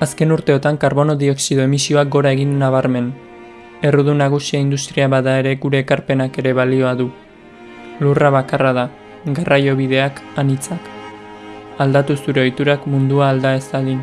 Azken urteotan karbono dioksido emisioak gora egin nabarmen. Errudu nagusia industria bada ere gure ekarpenak ere balioa du. Lurra bakarra da, garraio bideak anitzak. Aldatu zure ohiturak mundua alda ez dadin.